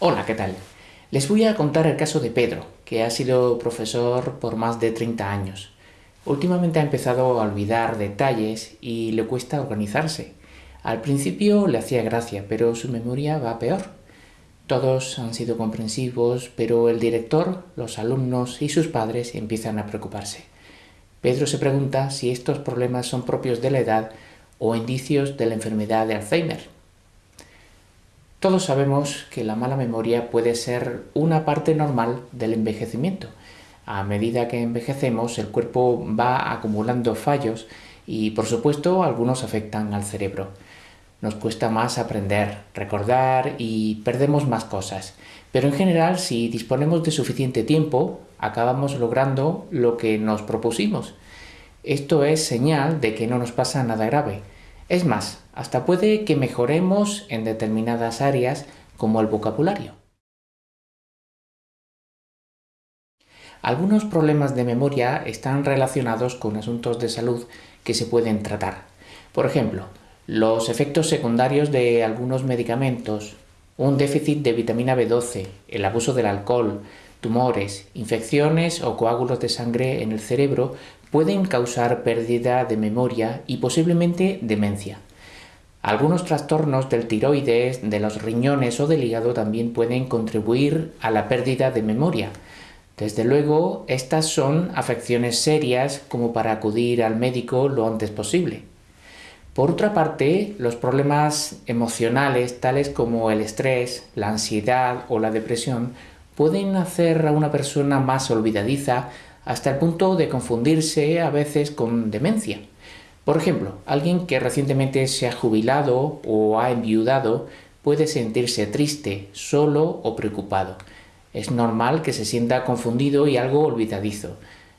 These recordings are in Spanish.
Hola, ¿qué tal? Les voy a contar el caso de Pedro, que ha sido profesor por más de 30 años. Últimamente ha empezado a olvidar detalles y le cuesta organizarse. Al principio le hacía gracia, pero su memoria va peor. Todos han sido comprensivos, pero el director, los alumnos y sus padres empiezan a preocuparse. Pedro se pregunta si estos problemas son propios de la edad o indicios de la enfermedad de Alzheimer. Todos sabemos que la mala memoria puede ser una parte normal del envejecimiento. A medida que envejecemos, el cuerpo va acumulando fallos y, por supuesto, algunos afectan al cerebro. Nos cuesta más aprender, recordar y perdemos más cosas. Pero en general, si disponemos de suficiente tiempo, acabamos logrando lo que nos propusimos. Esto es señal de que no nos pasa nada grave. Es más, hasta puede que mejoremos en determinadas áreas como el vocabulario. Algunos problemas de memoria están relacionados con asuntos de salud que se pueden tratar. Por ejemplo, los efectos secundarios de algunos medicamentos, un déficit de vitamina B12, el abuso del alcohol, tumores, infecciones o coágulos de sangre en el cerebro pueden causar pérdida de memoria y posiblemente demencia. Algunos trastornos del tiroides, de los riñones o del hígado también pueden contribuir a la pérdida de memoria. Desde luego, estas son afecciones serias como para acudir al médico lo antes posible. Por otra parte, los problemas emocionales tales como el estrés, la ansiedad o la depresión pueden hacer a una persona más olvidadiza hasta el punto de confundirse a veces con demencia. Por ejemplo, alguien que recientemente se ha jubilado o ha enviudado puede sentirse triste, solo o preocupado. Es normal que se sienta confundido y algo olvidadizo.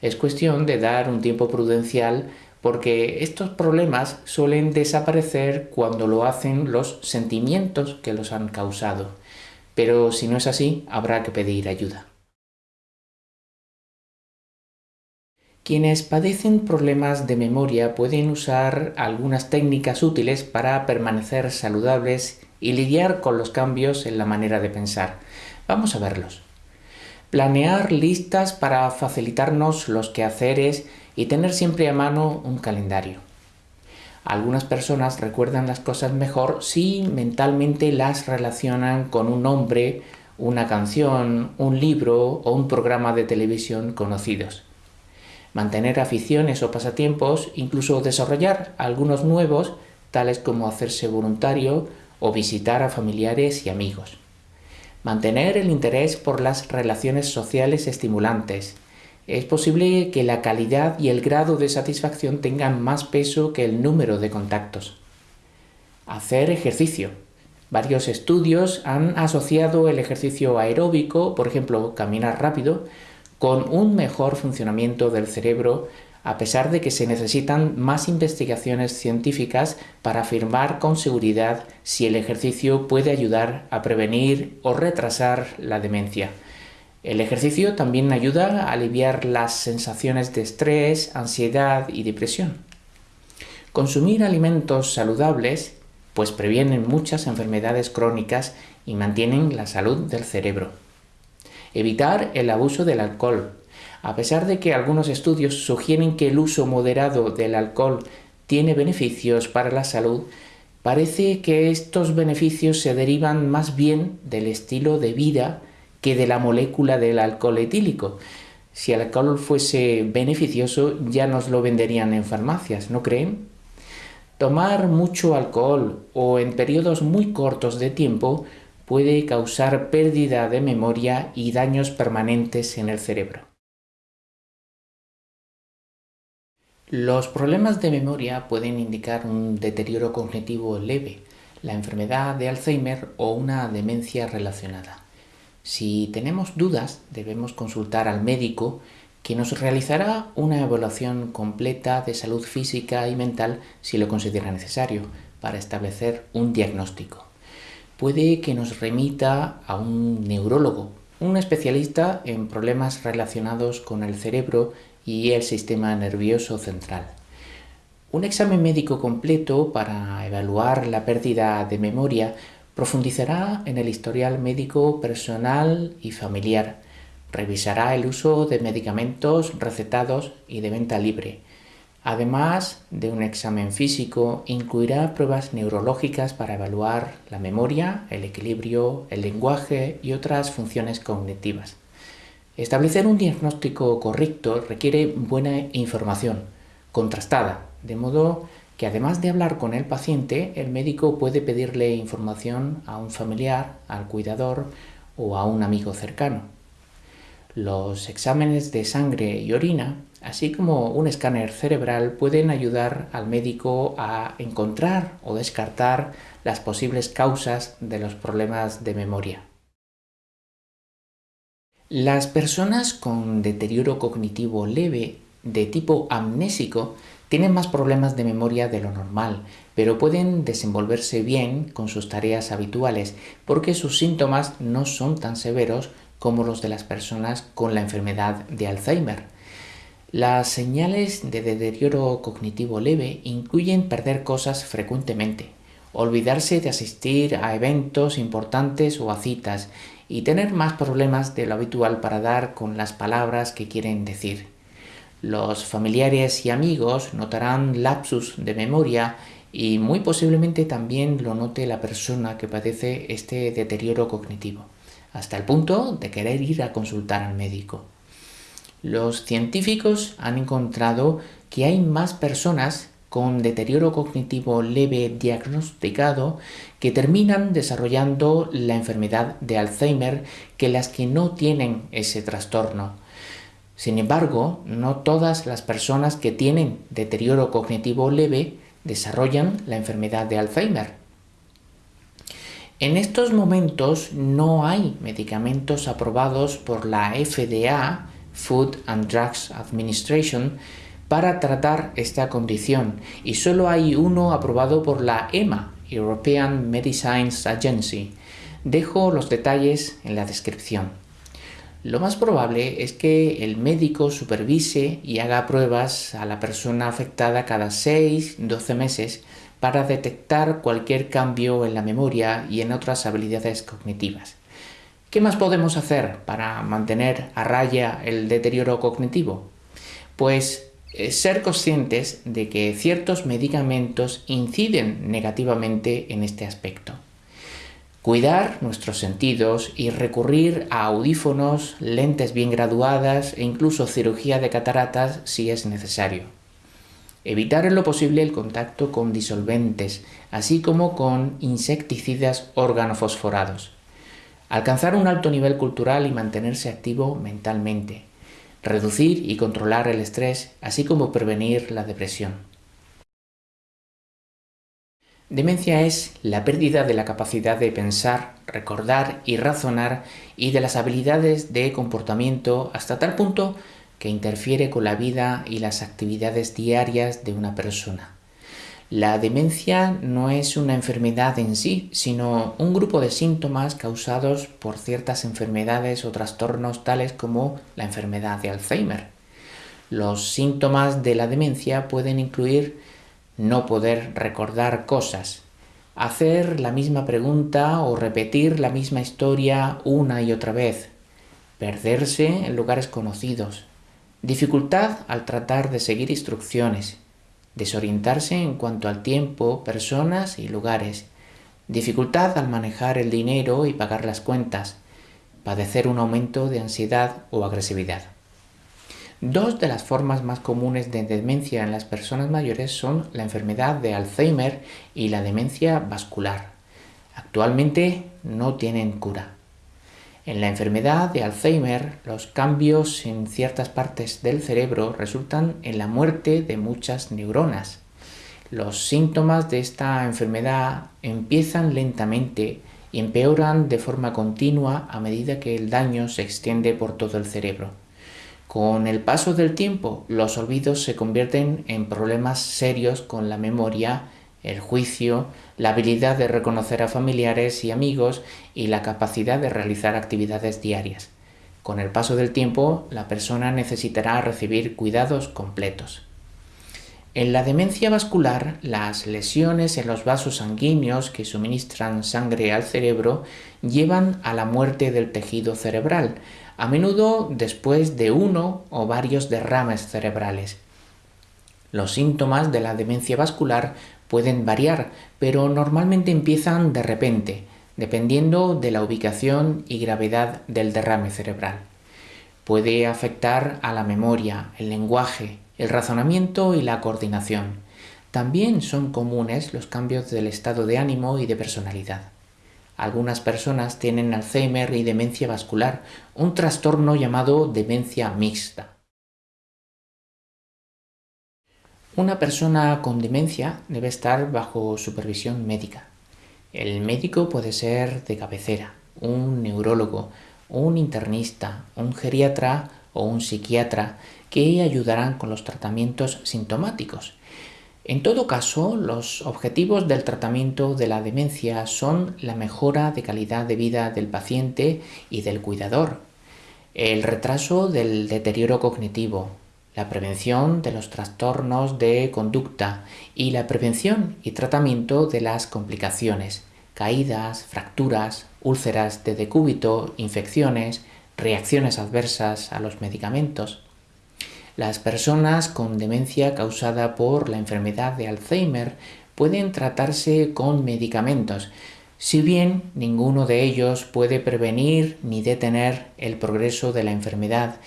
Es cuestión de dar un tiempo prudencial porque estos problemas suelen desaparecer cuando lo hacen los sentimientos que los han causado. Pero si no es así, habrá que pedir ayuda. Quienes padecen problemas de memoria pueden usar algunas técnicas útiles para permanecer saludables y lidiar con los cambios en la manera de pensar. Vamos a verlos. Planear listas para facilitarnos los quehaceres y tener siempre a mano un calendario. Algunas personas recuerdan las cosas mejor si mentalmente las relacionan con un nombre, una canción, un libro o un programa de televisión conocidos mantener aficiones o pasatiempos, incluso desarrollar algunos nuevos, tales como hacerse voluntario o visitar a familiares y amigos. Mantener el interés por las relaciones sociales estimulantes. Es posible que la calidad y el grado de satisfacción tengan más peso que el número de contactos. Hacer ejercicio. Varios estudios han asociado el ejercicio aeróbico, por ejemplo, caminar rápido, con un mejor funcionamiento del cerebro a pesar de que se necesitan más investigaciones científicas para afirmar con seguridad si el ejercicio puede ayudar a prevenir o retrasar la demencia. El ejercicio también ayuda a aliviar las sensaciones de estrés, ansiedad y depresión. Consumir alimentos saludables pues previenen muchas enfermedades crónicas y mantienen la salud del cerebro. Evitar el abuso del alcohol. A pesar de que algunos estudios sugieren que el uso moderado del alcohol tiene beneficios para la salud, parece que estos beneficios se derivan más bien del estilo de vida que de la molécula del alcohol etílico. Si el alcohol fuese beneficioso ya nos lo venderían en farmacias, ¿no creen? Tomar mucho alcohol o en periodos muy cortos de tiempo puede causar pérdida de memoria y daños permanentes en el cerebro. Los problemas de memoria pueden indicar un deterioro cognitivo leve, la enfermedad de Alzheimer o una demencia relacionada. Si tenemos dudas, debemos consultar al médico que nos realizará una evaluación completa de salud física y mental si lo considera necesario para establecer un diagnóstico puede que nos remita a un neurólogo, un especialista en problemas relacionados con el cerebro y el sistema nervioso central. Un examen médico completo para evaluar la pérdida de memoria Profundizará en el historial médico personal y familiar. Revisará el uso de medicamentos recetados y de venta libre. Además de un examen físico, incluirá pruebas neurológicas para evaluar la memoria, el equilibrio, el lenguaje y otras funciones cognitivas. Establecer un diagnóstico correcto requiere buena información, contrastada, de modo que además de hablar con el paciente, el médico puede pedirle información a un familiar, al cuidador o a un amigo cercano. Los exámenes de sangre y orina, así como un escáner cerebral, pueden ayudar al médico a encontrar o descartar las posibles causas de los problemas de memoria. Las personas con deterioro cognitivo leve de tipo amnésico tienen más problemas de memoria de lo normal, pero pueden desenvolverse bien con sus tareas habituales porque sus síntomas no son tan severos como los de las personas con la enfermedad de Alzheimer. Las señales de deterioro cognitivo leve incluyen perder cosas frecuentemente, olvidarse de asistir a eventos importantes o a citas y tener más problemas de lo habitual para dar con las palabras que quieren decir. Los familiares y amigos notarán lapsus de memoria y muy posiblemente también lo note la persona que padece este deterioro cognitivo, hasta el punto de querer ir a consultar al médico. Los científicos han encontrado que hay más personas con deterioro cognitivo leve diagnosticado que terminan desarrollando la enfermedad de Alzheimer que las que no tienen ese trastorno. Sin embargo, no todas las personas que tienen deterioro cognitivo leve desarrollan la enfermedad de Alzheimer. En estos momentos no hay medicamentos aprobados por la FDA, Food and Drugs Administration, para tratar esta condición y solo hay uno aprobado por la EMA, European Medicines Agency. Dejo los detalles en la descripción. Lo más probable es que el médico supervise y haga pruebas a la persona afectada cada 6-12 meses para detectar cualquier cambio en la memoria y en otras habilidades cognitivas. ¿Qué más podemos hacer para mantener a raya el deterioro cognitivo? Pues eh, ser conscientes de que ciertos medicamentos inciden negativamente en este aspecto cuidar nuestros sentidos y recurrir a audífonos, lentes bien graduadas e incluso cirugía de cataratas si es necesario. Evitar en lo posible el contacto con disolventes, así como con insecticidas organofosforados. Alcanzar un alto nivel cultural y mantenerse activo mentalmente. Reducir y controlar el estrés, así como prevenir la depresión. Demencia es la pérdida de la capacidad de pensar, recordar y razonar y de las habilidades de comportamiento hasta tal punto que interfiere con la vida y las actividades diarias de una persona. La demencia no es una enfermedad en sí, sino un grupo de síntomas causados por ciertas enfermedades o trastornos tales como la enfermedad de Alzheimer. Los síntomas de la demencia pueden incluir no poder recordar cosas, hacer la misma pregunta o repetir la misma historia una y otra vez, perderse en lugares conocidos, dificultad al tratar de seguir instrucciones, desorientarse en cuanto al tiempo, personas y lugares, dificultad al manejar el dinero y pagar las cuentas, padecer un aumento de ansiedad o agresividad. Dos de las formas más comunes de demencia en las personas mayores son la enfermedad de Alzheimer y la demencia vascular. Actualmente no tienen cura. En la enfermedad de Alzheimer, los cambios en ciertas partes del cerebro resultan en la muerte de muchas neuronas. Los síntomas de esta enfermedad empiezan lentamente y empeoran de forma continua a medida que el daño se extiende por todo el cerebro. Con el paso del tiempo, los olvidos se convierten en problemas serios con la memoria, el juicio, la habilidad de reconocer a familiares y amigos y la capacidad de realizar actividades diarias. Con el paso del tiempo, la persona necesitará recibir cuidados completos. En la demencia vascular, las lesiones en los vasos sanguíneos que suministran sangre al cerebro llevan a la muerte del tejido cerebral, a menudo después de uno o varios derrames cerebrales. Los síntomas de la demencia vascular pueden variar, pero normalmente empiezan de repente, dependiendo de la ubicación y gravedad del derrame cerebral. Puede afectar a la memoria, el lenguaje, el razonamiento y la coordinación. También son comunes los cambios del estado de ánimo y de personalidad. Algunas personas tienen Alzheimer y demencia vascular, un trastorno llamado demencia mixta. Una persona con demencia debe estar bajo supervisión médica. El médico puede ser de cabecera, un neurólogo, un internista, un geriatra o un psiquiatra que ayudarán con los tratamientos sintomáticos. En todo caso, los objetivos del tratamiento de la demencia son la mejora de calidad de vida del paciente y del cuidador, el retraso del deterioro cognitivo, la prevención de los trastornos de conducta y la prevención y tratamiento de las complicaciones, caídas, fracturas, úlceras de decúbito, infecciones, reacciones adversas a los medicamentos. Las personas con demencia causada por la enfermedad de Alzheimer pueden tratarse con medicamentos, si bien ninguno de ellos puede prevenir ni detener el progreso de la enfermedad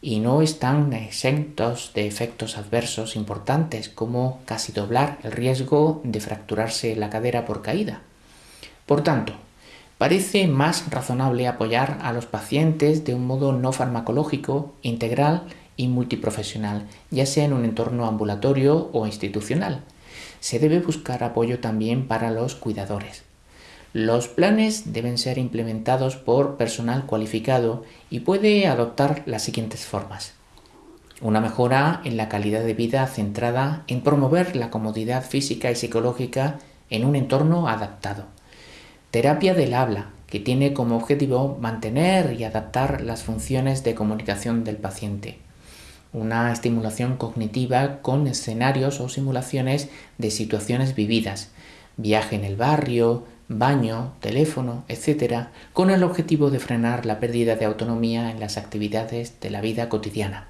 y no están exentos de efectos adversos importantes como casi doblar el riesgo de fracturarse la cadera por caída. Por tanto, parece más razonable apoyar a los pacientes de un modo no farmacológico, integral y multiprofesional, ya sea en un entorno ambulatorio o institucional. Se debe buscar apoyo también para los cuidadores. Los planes deben ser implementados por personal cualificado y puede adoptar las siguientes formas. Una mejora en la calidad de vida centrada en promover la comodidad física y psicológica en un entorno adaptado. Terapia del habla, que tiene como objetivo mantener y adaptar las funciones de comunicación del paciente una estimulación cognitiva con escenarios o simulaciones de situaciones vividas, viaje en el barrio, baño, teléfono, etc., con el objetivo de frenar la pérdida de autonomía en las actividades de la vida cotidiana.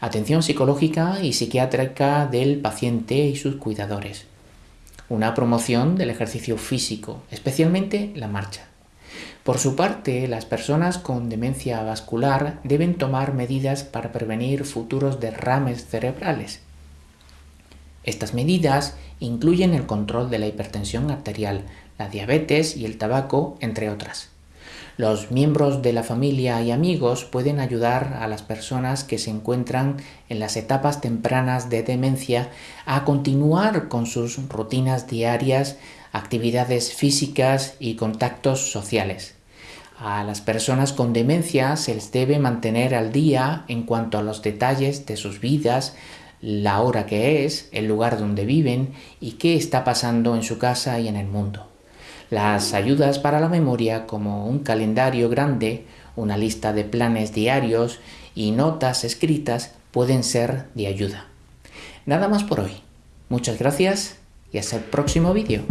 Atención psicológica y psiquiátrica del paciente y sus cuidadores. Una promoción del ejercicio físico, especialmente la marcha. Por su parte, las personas con demencia vascular deben tomar medidas para prevenir futuros derrames cerebrales. Estas medidas incluyen el control de la hipertensión arterial, la diabetes y el tabaco, entre otras. Los miembros de la familia y amigos pueden ayudar a las personas que se encuentran en las etapas tempranas de demencia a continuar con sus rutinas diarias, actividades físicas y contactos sociales. A las personas con demencia se les debe mantener al día en cuanto a los detalles de sus vidas, la hora que es, el lugar donde viven y qué está pasando en su casa y en el mundo. Las ayudas para la memoria como un calendario grande, una lista de planes diarios y notas escritas pueden ser de ayuda. Nada más por hoy. Muchas gracias y hasta el próximo vídeo.